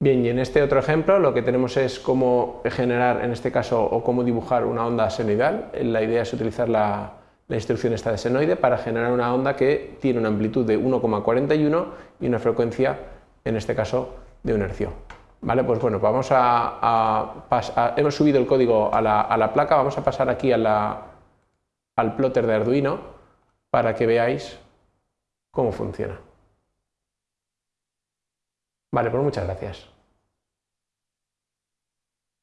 Bien, y en este otro ejemplo lo que tenemos es cómo generar, en este caso, o cómo dibujar una onda senoidal. La idea es utilizar la, instrucción esta de senoide para generar una onda que tiene una amplitud de 1,41 y una frecuencia, en este caso, de un hercio. Vale, pues bueno, vamos a, hemos subido el código a la, placa, vamos a pasar aquí al plotter de Arduino para que veáis cómo funciona. Vale, pues muchas gracias.